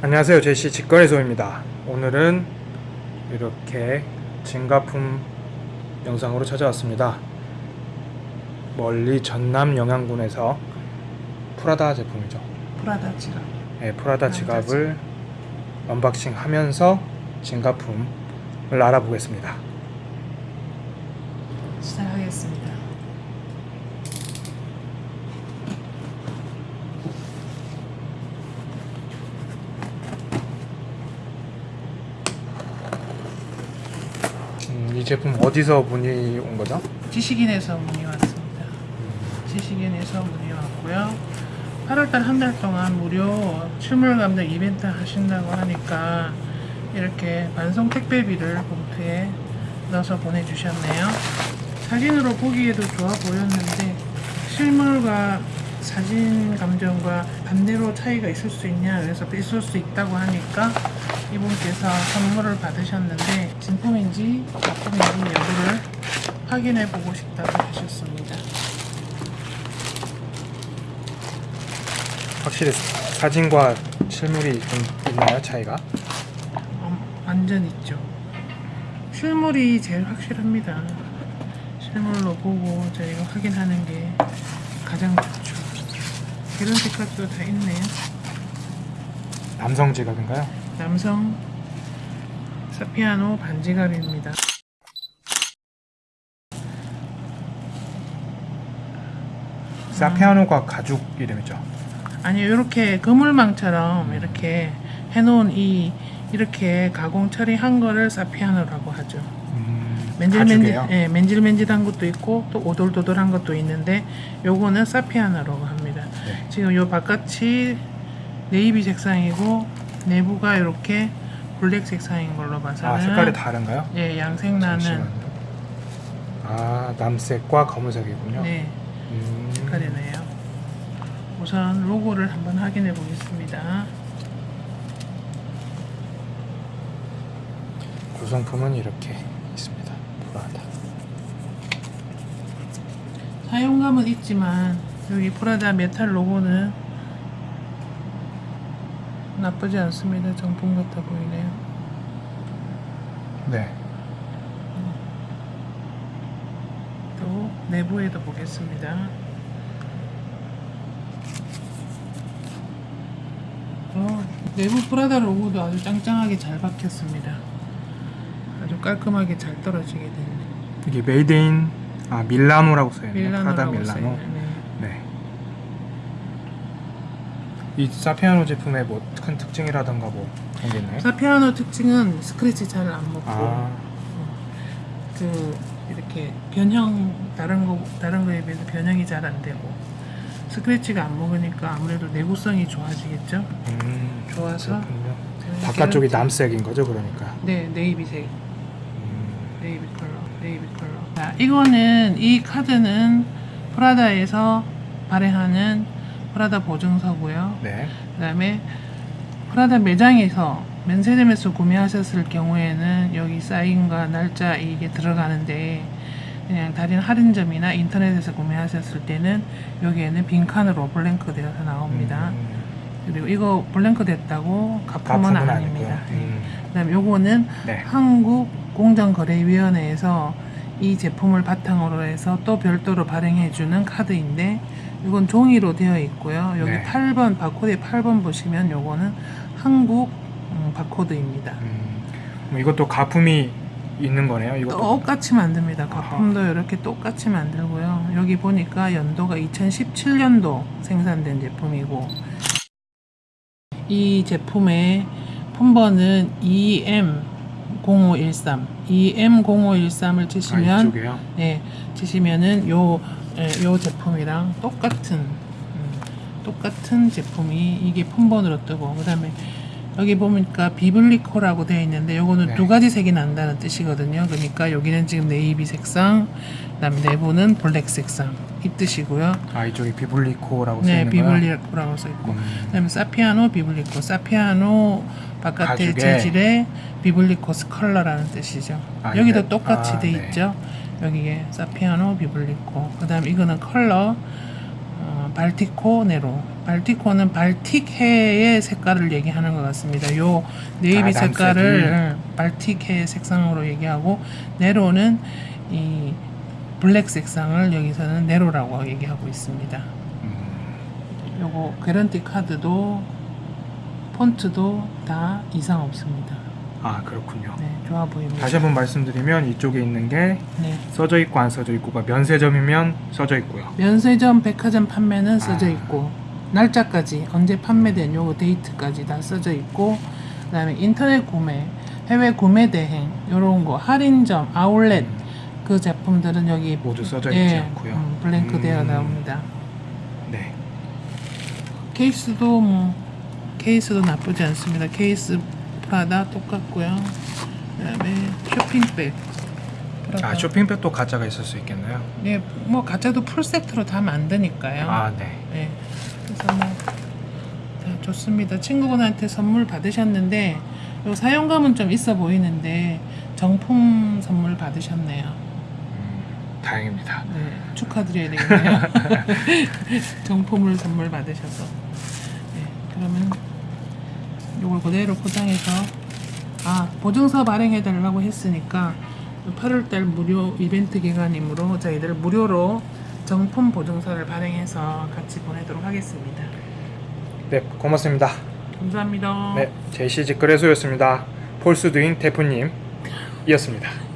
안녕하세요. 제시 직거래소입니다. 오늘은 이렇게 진가품 영상으로 찾아왔습니다. 멀리 전남 영광군에서 프라다 제품이죠. 프라다 지갑. 네, 프라다 지갑을 unboxing 하면서 진가품을 알아보겠습니다. 시작하겠습니다. 음, 이 제품 어디서 문의 온 거죠? 지식인에서 문의 왔습니다. 지식인에서 문의 왔고요. 8월달 한 달 동안 무료 실물 감정 이벤트 하신다고 하니까 이렇게 반송 택배비를 봉투에 넣어서 보내주셨네요. 사진으로 보기에도 좋아 보였는데 실물과 사진 감정과 반대로 차이가 있을 수 있냐 그래서 있을 수 있다고 하니까 이분께서 선물을 받으셨는데 진품인지 가품인지 여부를 확인해 보고 싶다고 하셨습니다. 확실히 사진과 실물이 좀 있나요 차이가? 어, 완전 있죠. 실물이 제일 확실합니다. 실물로 보고 저희가 확인하는 게 가장 좋죠. 이런 색깔도 다 있네요. 남성 지갑인가요? 남성 사피아노 반지갑입니다. 사피아노가 가죽 이름이죠 아니 이렇게 그물망처럼 이렇게 해놓은 이 이렇게 가공 처리한 거를 사피아노라고 하죠. 음, 맨질맨질, 가죽이에요? 예, 맨질맨질한 것도 있고 또 오돌도돌한 것도 있는데 요거는 사피아노라고 합니다. 네. 지금 요 바깥이 네이비 색상이고 내부가 이렇게 블랙 색상인 걸로 봐서는 아 색깔이 다른가요? 예, 양색 나는 잠시만요. 아 남색과 검은색이군요. 네, 음, 색깔이 네요. 우선 로고를 한번 확인해 보겠습니다. 구성품은 이렇게 있습니다. 프라다. 사용감은 있지만 여기 프라다 메탈 로고는 나쁘지 않습니다. 정품 같아 보이네요. 네. 또 내부에도 보겠습니다. 어, 내부 프라다 로고도 아주 짱짱하게 잘 박혔습니다. 아주 깔끔하게 잘 떨어지게 됐네. 이게 made in 아 밀라노라고 써 있네요. 프라다 밀라노. 써있네. 네. 이 사피아노 제품의 뭐 큰 특징이라던가 뭐 그런 게 있나요? 사피아노 특징은 스크래치 잘 안 먹고 아, 그 이렇게 변형 다른 거 다른 거에 비해서 변형이 잘 안 되고 스크래치가 안 먹으니까 아무래도 내구성이 좋아지겠죠. 음, 좋아서 바깥쪽이 남색인 거죠, 그러니까. 네 네이비색 음, 네이비 컬러 네이비 컬러. 자 이거는 이 카드는 프라다에서 발행하는 프라다 보증서고요. 네. 그다음에 프라다 매장에서 면세점에서 구매하셨을 경우에는 여기 사인과 날짜 이게 들어가는데 그냥 다른 할인점이나 인터넷에서 구매하셨을 때는 여기에는 빈칸으로 블랭크 되어서 나옵니다. 음, 그리고 이거 블랭크 됐다고 가품은, 아닙니다. 아니고요. 음, 그다음에 요거는 네. 한국 공정거래위원회에서 이 제품을 바탕으로 해서 또 별도로 발행해주는 카드인데 이건 종이로 되어 있고요. 여기 네. 8번 바코드에 8번 보시면 요거는 한국 음, 바코드입니다. 음, 그럼 이것도 가품이 있는 거네요. 이것도. 똑같이 만듭니다. 가품도 이렇게 똑같이 만들고요. 여기 보니까 연도가 2017년도 생산된 제품이고 이 제품의 폰번은 EM0513 EM0513을 치시면 아. 네, 치시면은 요, 예, 요 제품이랑 똑같은 음, 똑같은 제품이 이게 폰번으로 뜨고 그 다음에 여기 보니까 비블리코라고 되어 있는데 요거는 네. 두 가지 색이 난다는 뜻이거든요. 그러니까 여기는 지금 네이비 색상, 그 다음에 내부는 블랙 색상 이 뜻이고요. 아, 이쪽이 비블리코라고 써 네, 있는 거요. 비블리코라고 써 있고 음, 그 다음에 사피아노 비블리코 사피아노 바깥의 가죽에. 재질의 비블리코스 컬러라는 뜻이죠. 아, 여기도 이게- 똑같이 아, 돼 네. 있죠. 여기에 사피아노 비블리코 그다음 에 이거는 컬러 어, 어, 발티코 네로. 발티코는 발틱해의 색깔을 얘기하는 것 같습니다. 요 네이비 아, 색깔을 남색이. 어, 발틱해 색상으로 얘기하고 네로는 이 블랙 색상을 여기서는 네로라고 얘기하고 있습니다. 음, 요거 개런티 카드도 폰트도 다 이상 없습니다. 아 그렇군요. 네, 좋아 보입니다. 다시 한번 말씀드리면 이쪽에 있는 게 네. 써져 있고 안 써져 있고가 면세점이면 써져 있고요. 면세점, 백화점 판매는 써져 아. 있고 날짜까지 언제 판매된 요거 date까지 다 써져 있고 그다음에 인터넷 구매, 해외 구매 대행 요런 거 할인점, 아울렛 그 제품들은 여기 모두 써져 있지 예, 않고요. 음, blank 음. 되어 나옵니다. 네. 케이스도 뭐 케이스도 나쁘지 않습니다. 케이스 프라다 똑같고요. 그 다음에 쇼핑백. 프라다. 아 쇼핑백도 가짜가 있을 수 있겠네요. 예, 뭐 가짜도 풀 세트로 다 만드니까요. 아 네. 네. 그래서 뭐, 다 좋습니다. 친구분한테 선물 받으셨는데, 요 사용감은 좀 있어 보이는데, 정품 선물 받으셨네요. 음, 다행입니다. 네, 축하드려야 되겠네요. 정품을 선물 받으셔서. 네, 그러면 요걸 그대로 포장해서, 아, 보증서 발행해 달라고 했으니까, 8월달 무료 이벤트 기간이므로 저희들 무료로 정품 보증서를 발행해서 같이 보내도록 하겠습니다. 네 고맙습니다. 감사합니다. 네 제시직 거래소였습니다. 폴스두인 대표님 이었습니다.